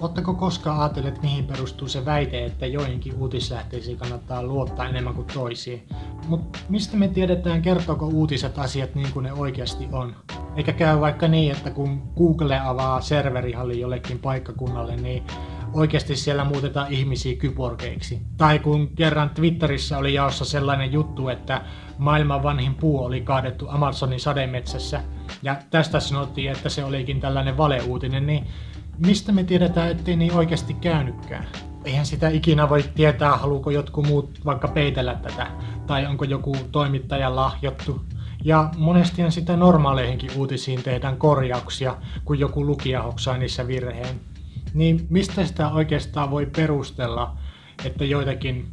Oletteko koskaan ajatelleet, mihin perustuu se väite, että joihinkin uutislähteisiin kannattaa luottaa enemmän kuin toisiin? Mutta mistä me tiedetään, kertooko uutiset asiat niin kuin ne oikeasti on? Eikä käy vaikka niin, että kun Google avaa serverihalli jollekin paikkakunnalle, niin oikeasti siellä muutetaan ihmisiä kyborgeiksi. Tai kun kerran Twitterissä oli jaossa sellainen juttu, että maailman vanhin puu oli kaadettu Amazonin sademetsässä, ja tästä sanottiin, että se olikin tällainen valeuutinen, niin mistä me tiedetään, ettei niin oikeasti käynytkään? Eihän sitä ikinä voi tietää, haluuko jotkut muut vaikka peitellä tätä, tai onko joku toimittaja lahjottu. Ja monestihan sitä normaaleihinkin uutisiin tehdään korjauksia, kun joku lukija hoksaa niissä virheen. Niin mistä sitä oikeastaan voi perustella, että joitakin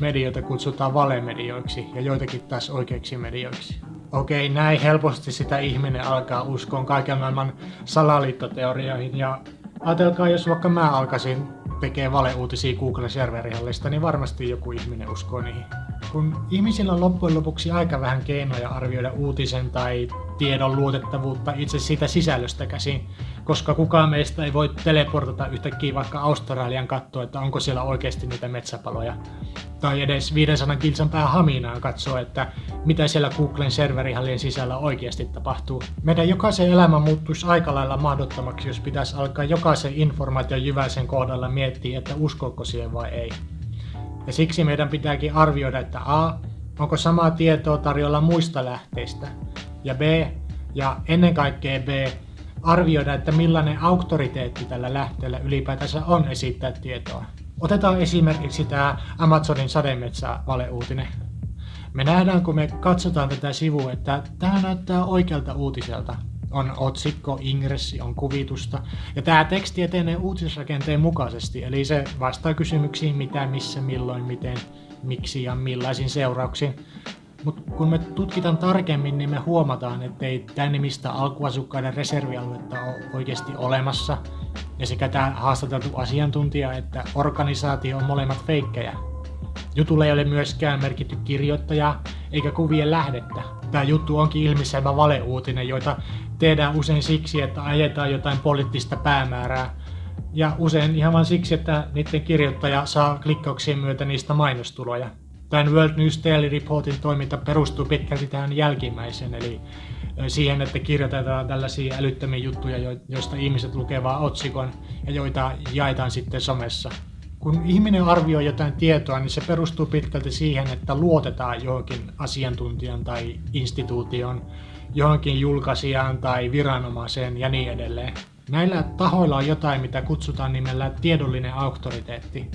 medioita kutsutaan valemedioiksi ja joitakin taas oikeiksi medioiksi? Okei, näin helposti sitä ihminen alkaa uskoa kaiken maailman salaliittoteorioihin ja ajatelkaa, jos vaikka mä alkaisin tekee valeuutisia Google-serverihallista, niin varmasti joku ihminen uskoo niihin. Kun ihmisillä on loppujen lopuksi aika vähän keinoja arvioida uutisen tai tiedon luotettavuutta itse siitä sisällöstä käsin, koska kukaan meistä ei voi teleportata yhtäkkiä vaikka Australian katsoa, että onko siellä oikeasti niitä metsäpaloja. Tai edes 500 kilsan pää haminaa katsoa, että mitä siellä Googlen serverihallien sisällä oikeasti tapahtuu. Meidän jokaisen elämä muuttuisi aika lailla mahdottomaksi, jos pitäisi alkaa jokaisen informaation jyväisen kohdalla miettiä, että uskoko siihen vai ei. Ja siksi meidän pitääkin arvioida, että A, onko samaa tietoa tarjolla muista lähteistä, ja B, ja ennen kaikkea B, arvioida, että millainen auktoriteetti tällä lähteellä ylipäätänsä on esittää tietoa. Otetaan esimerkiksi tämä Amazonin sademetsä valeuutinen. Me nähdään, kun me katsotaan tätä sivua, että tämä näyttää oikealta uutiselta. On otsikko, ingressi, on kuvitusta. Ja tämä teksti etenee uutisrakenteen mukaisesti, eli se vastaa kysymyksiin mitä, missä, milloin, miten, miksi ja millaisin seurauksin. Mutta kun me tutkitaan tarkemmin, niin me huomataan, että ei tämä nimistä alkuasukkaiden reservialuetta ole oikeasti olemassa. Ja sekä tämä haastateltu asiantuntija että organisaatio on molemmat feikkejä. Jutulle ei ole myöskään merkitty kirjoittajaa eikä kuvien lähdettä. Tämä juttu onkin ilmiselvä valeuutinen, joita tehdään usein siksi, että ajetaan jotain poliittista päämäärää. Ja usein ihan vain siksi, että niiden kirjoittaja saa klikkauksien myötä niistä mainostuloja. Tämän World News Daily Reportin toiminta perustuu pitkälti tähän jälkimmäiseen, eli siihen, että kirjoitetaan tällaisia älyttömiä juttuja, joista ihmiset lukevat otsikon ja joita jaetaan sitten somessa. Kun ihminen arvioi jotain tietoa, niin se perustuu pitkälti siihen, että luotetaan johonkin asiantuntijan tai instituution, johonkin julkaisijaan tai viranomaiseen ja niin edelleen. Näillä tahoilla on jotain, mitä kutsutaan nimellä tiedollinen auktoriteetti.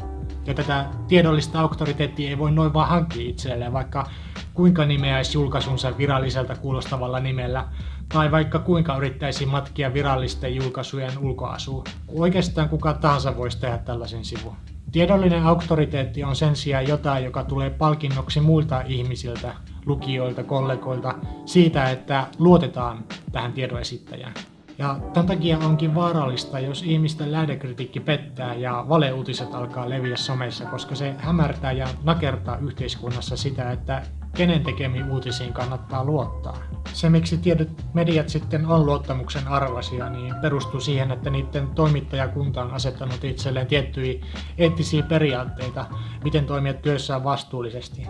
Ja tätä tiedollista auktoriteettia ei voi noin vaan hankkia itselleen, vaikka kuinka nimeäisi julkaisunsa viralliselta kuulostavalla nimellä, tai vaikka kuinka yrittäisi matkia virallisten julkaisujen ulkoasuun. Oikeastaan kuka tahansa voisi tehdä tällaisen sivun. Tiedollinen auktoriteetti on sen sijaan jotain, joka tulee palkinnoksi muilta ihmisiltä, lukijoilta, kollegoilta, siitä, että luotetaan tähän tiedon esittäjään. Ja tämän takia onkin vaarallista, jos ihmisten lähdekritiikki pettää ja valeuutiset alkaa leviä somessa, koska se hämärtää ja nakertaa yhteiskunnassa sitä, että kenen tekemiin uutisiin kannattaa luottaa. Se, miksi tietyt mediat sitten on luottamuksen arvoisia, niin perustuu siihen, että niiden toimittajakunta on asettanut itselleen tiettyjä eettisiä periaatteita, miten toimia työssään vastuullisesti.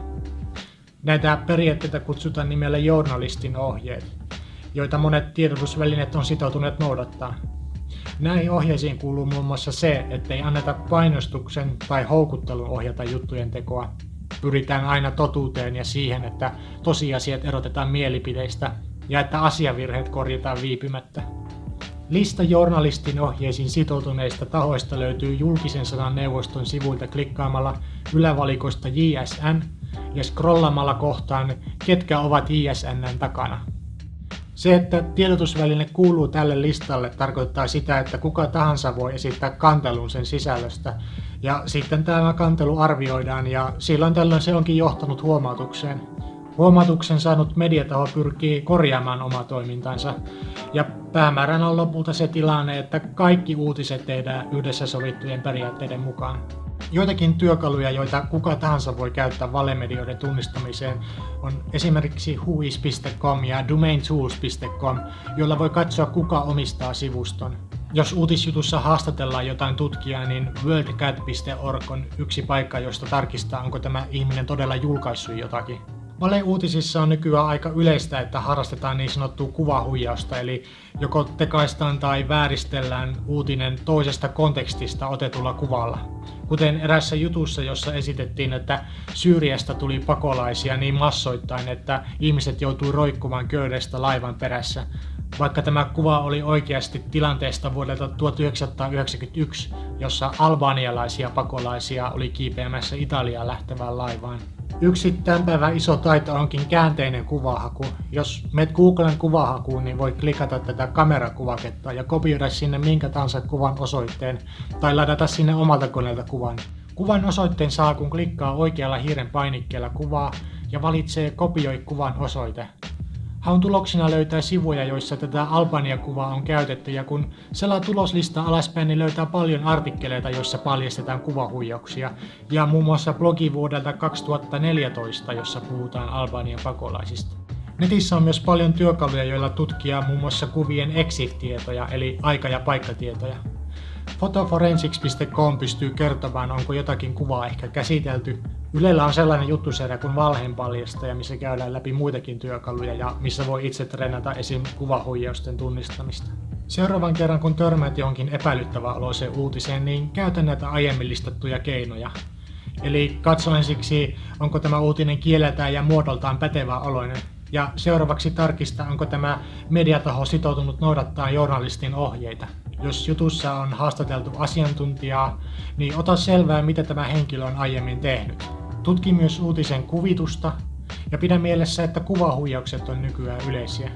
Näitä periaatteita kutsutaan nimellä journalistin ohjeet joita monet tiedotusvälineet on sitoutuneet noudattaa. Näihin ohjeisiin kuuluu muun muassa se, ettei anneta painostuksen tai houkuttelun ohjata juttujen tekoa. Pyritään aina totuuteen ja siihen, että tosiasiat erotetaan mielipiteistä ja että asiavirheet korjataan viipymättä. Lista journalistin ohjeisiin sitoutuneista tahoista löytyy julkisen sanan neuvoston sivuilta klikkaamalla ylävalikoista JSN ja scrollamalla kohtaan, ketkä ovat JSNn takana. Se, että tiedotusväline kuuluu tälle listalle, tarkoittaa sitä, että kuka tahansa voi esittää kantelun sen sisällöstä. Ja sitten tämä kantelu arvioidaan ja silloin tällöin se onkin johtanut huomautukseen. Huomautuksen saanut mediataho pyrkii korjaamaan omaa toimintansa. Ja päämääränä on lopulta se tilanne, että kaikki uutiset tehdään yhdessä sovittujen periaatteiden mukaan. Joitakin työkaluja, joita kuka tahansa voi käyttää valemedioiden tunnistamiseen, on esimerkiksi whois.com ja domaintools.com, joilla voi katsoa kuka omistaa sivuston. Jos uutisjutussa haastatellaan jotain tutkijaa, niin worldcat.org on yksi paikka, josta tarkistaa, onko tämä ihminen todella julkaissut jotakin. Valeuutisissa on nykyään aika yleistä, että harrastetaan niin sanottua kuvahuijausta, eli joko tekaistaan tai vääristellään uutinen toisesta kontekstista otetulla kuvalla. Kuten erässä jutussa, jossa esitettiin, että Syyriasta tuli pakolaisia niin massoittain, että ihmiset joutui roikkumaan köydestä laivan perässä, vaikka tämä kuva oli oikeasti tilanteesta vuodelta 1991, jossa albanialaisia pakolaisia oli kiipeämässä Italiaan lähtevään laivaan. Yksi tämän päivän iso taito onkin käänteinen kuvahaku. Jos menet Googlen kuvahakuun, niin voi klikata tätä kamerakuvaketta ja kopioida sinne minkä tahansa kuvan osoitteen tai ladata sinne omalta koneelta kuvan. Kuvan osoitteen saa, kun klikkaa oikealla hiiren painikkeella kuvaa ja valitsee kopioi kuvan osoite. Haun tuloksena löytää sivuja, joissa tätä Albania-kuvaa on käytetty ja kun selaa tuloslista alaspäin, niin löytää paljon artikkeleita, joissa paljastetaan kuvahuijauksia ja muun muassa blogi vuodelta 2014, jossa puhutaan Albanian pakolaisista. Netissä on myös paljon työkaluja, joilla tutkia muun muassa kuvien exif-tietoja eli aika- ja paikkatietoja. Fotoforensics.com pystyy kertomaan, onko jotakin kuvaa ehkä käsitelty. Ylellä on sellainen juttusarja kuin valheenpaljastaja, missä käydään läpi muitakin työkaluja ja missä voi itse treenata esim. kuvahuijausten tunnistamista. Seuraavan kerran kun törmäät johonkin epäilyttävää oloiseen uutiseen, niin käytä näitä aiemmin listattuja keinoja. Eli katso ensiksi, onko tämä uutinen kieleltään ja muodoltaan pätevä oloinen. Ja seuraavaksi tarkista, onko tämä mediataho sitoutunut noudattaa journalistin ohjeita. Jos jutussa on haastateltu asiantuntijaa, niin ota selvää, mitä tämä henkilö on aiemmin tehnyt. Tutki myös uutisen kuvitusta ja pidä mielessä, että kuvahuijaukset on nykyään yleisiä.